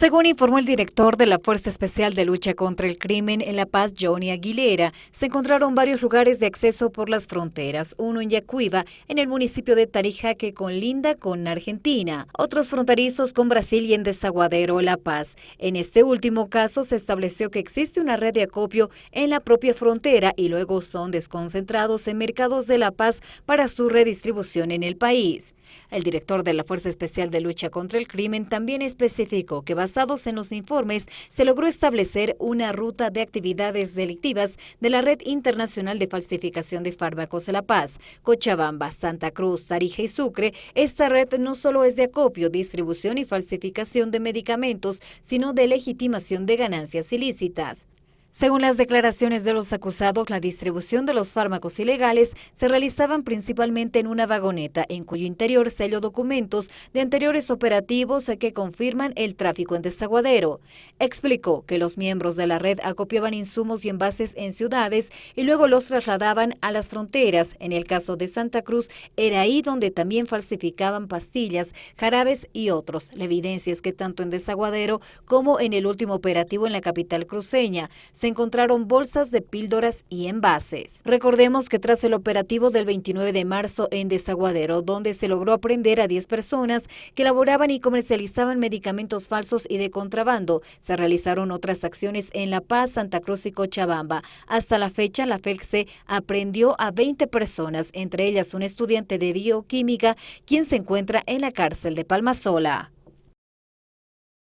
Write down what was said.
Según informó el director de la Fuerza Especial de Lucha contra el Crimen en La Paz, Johnny Aguilera, se encontraron varios lugares de acceso por las fronteras, uno en Yacuiba, en el municipio de Tarija, que linda con Argentina, otros fronterizos con Brasil y en Desaguadero, La Paz. En este último caso se estableció que existe una red de acopio en la propia frontera y luego son desconcentrados en mercados de La Paz para su redistribución en el país. El director de la Fuerza Especial de Lucha contra el Crimen también especificó que basados en los informes se logró establecer una ruta de actividades delictivas de la Red Internacional de Falsificación de Fármacos La Paz, Cochabamba, Santa Cruz, Tarija y Sucre. Esta red no solo es de acopio, distribución y falsificación de medicamentos, sino de legitimación de ganancias ilícitas. Según las declaraciones de los acusados, la distribución de los fármacos ilegales se realizaban principalmente en una vagoneta, en cuyo interior se documentos de anteriores operativos que confirman el tráfico en desaguadero. Explicó que los miembros de la red acopiaban insumos y envases en ciudades y luego los trasladaban a las fronteras. En el caso de Santa Cruz, era ahí donde también falsificaban pastillas, jarabes y otros. La evidencia es que tanto en desaguadero como en el último operativo en la capital cruceña, se encontraron bolsas de píldoras y envases. Recordemos que tras el operativo del 29 de marzo en Desaguadero, donde se logró aprender a 10 personas que elaboraban y comercializaban medicamentos falsos y de contrabando, se realizaron otras acciones en La Paz, Santa Cruz y Cochabamba. Hasta la fecha, la FELCSE aprendió a 20 personas, entre ellas un estudiante de bioquímica, quien se encuentra en la cárcel de Palmasola.